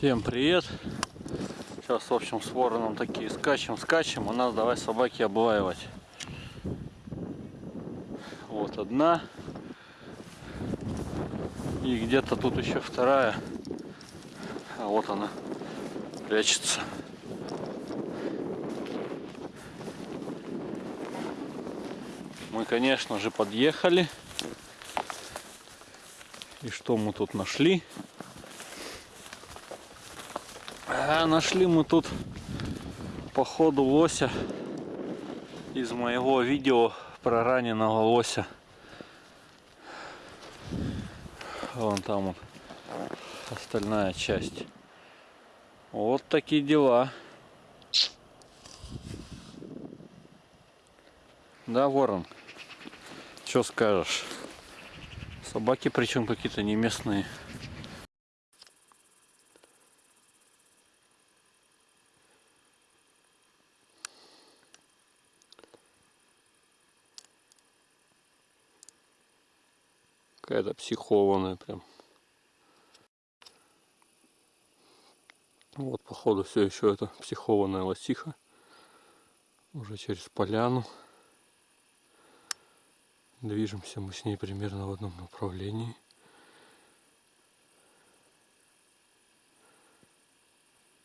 Всем привет! Сейчас, в общем, с вороном такие скачем, скачем. У нас давай собаки облаивать. Вот одна. И где-то тут еще вторая. А вот она прячется. Мы, конечно же, подъехали. И что мы тут нашли? А нашли мы тут по ходу лося из моего видео про раненого лося. Вон там вот остальная часть. Вот такие дела. Да, ворон? Что скажешь? Собаки причем какие-то не местные. Какая-то психованная прям. Вот, походу, все еще это психованная лосиха. Уже через поляну. Движемся мы с ней примерно в одном направлении.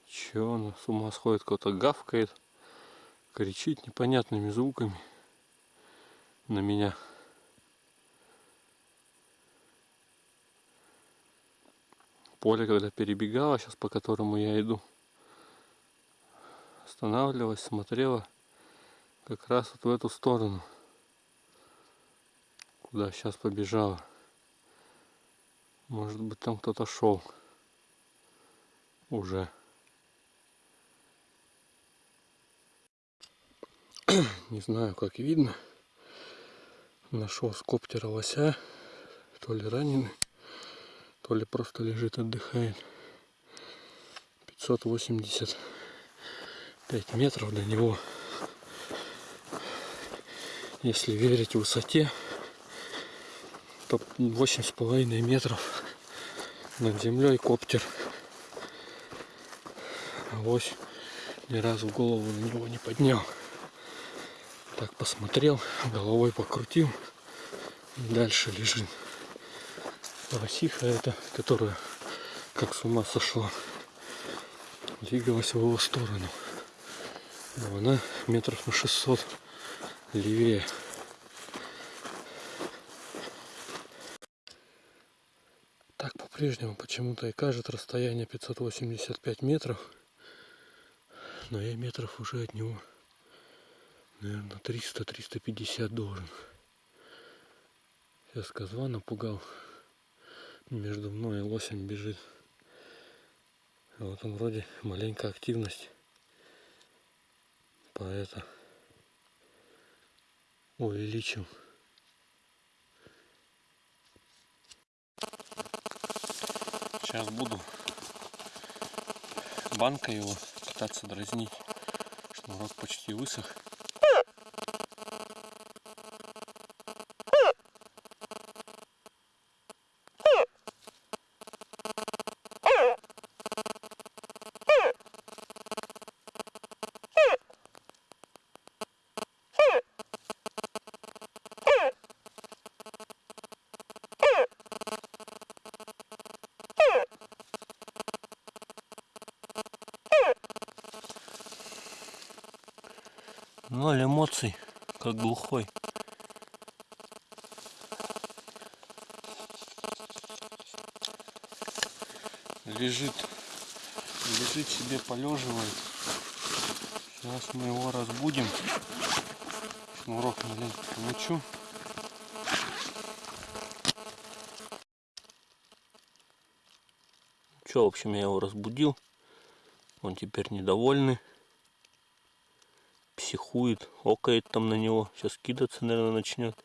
Че она с ума сходит, кто-то гавкает, кричит непонятными звуками на меня. Поле, когда перебегала, сейчас по которому я иду, останавливалась, смотрела как раз вот в эту сторону, куда сейчас побежала. Может быть там кто-то шел уже. Не знаю, как видно. Нашел скоптера лося, то ли раненый то ли просто лежит, отдыхает. 585 метров до него. Если верить высоте, то восемь с половиной метров над землей коптер. Авось ни разу голову на него не поднял. Так посмотрел, головой покрутил дальше лежит. Лосиха эта, которая как с ума сошла, двигалась в его сторону. Но она метров на 600 левее. Так по-прежнему почему-то и кажет расстояние 585 метров. Но я метров уже от него, наверное, 300-350 должен. Сейчас козла напугал между мной и лосем бежит. Вот он вроде маленькая активность. По это увеличил. Сейчас буду банкой его пытаться дразнить. Шнурок почти высох. Ноль эмоций, как глухой. Лежит, лежит себе, полеживает. Сейчас мы его разбудим. Шнурок маленько помочу. Че, в общем, я его разбудил. Он теперь недовольный психует, окает там на него. Сейчас кидаться, наверное, начнет.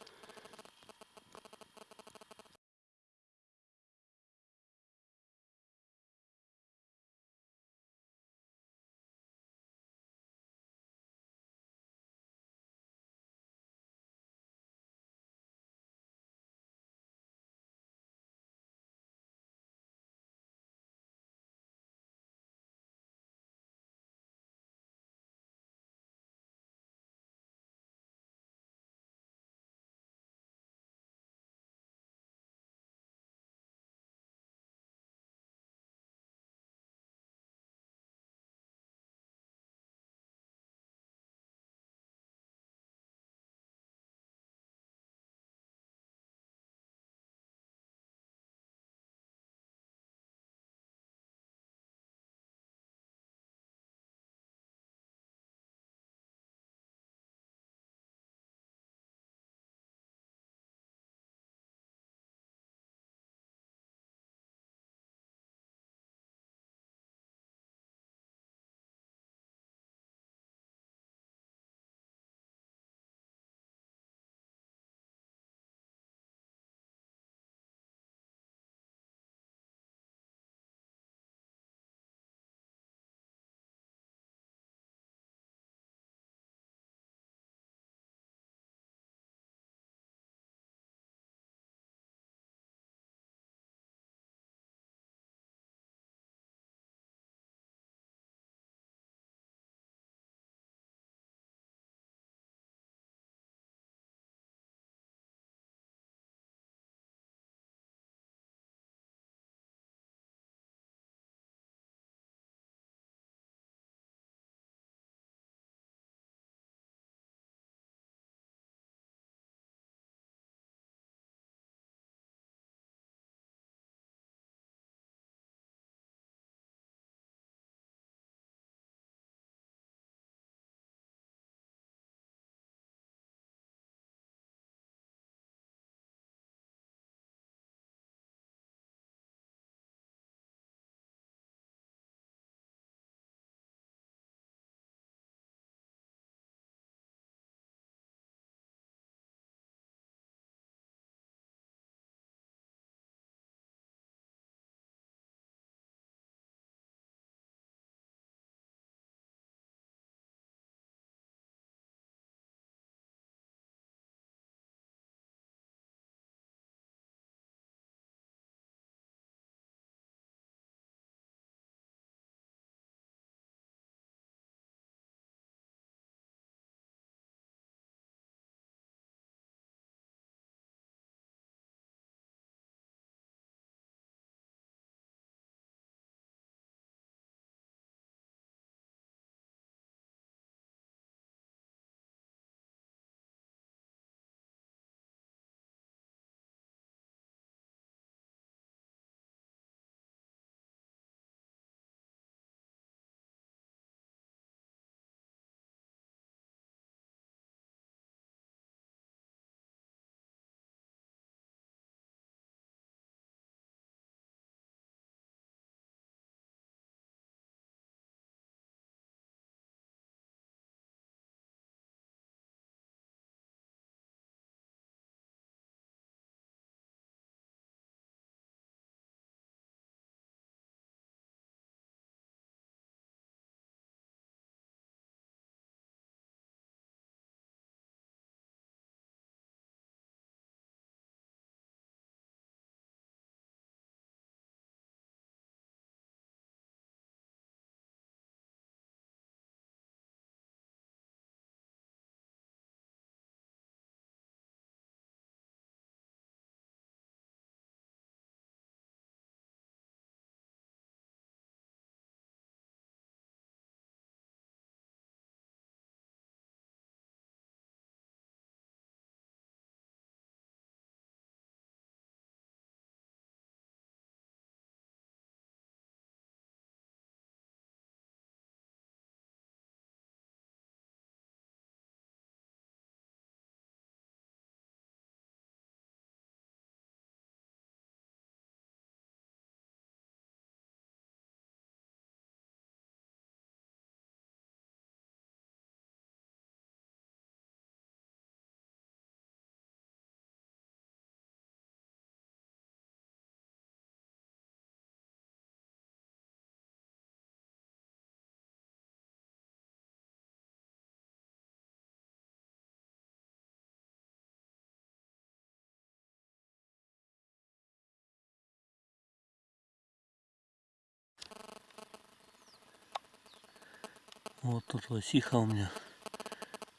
Вот тут лосиха у меня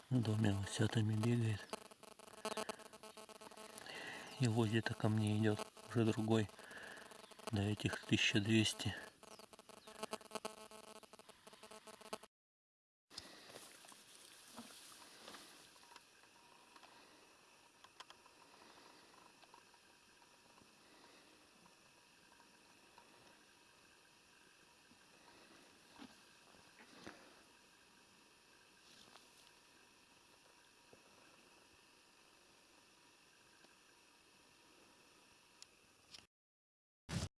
доме лосятами бегает. И вот где-то ко мне идет уже другой до этих 1200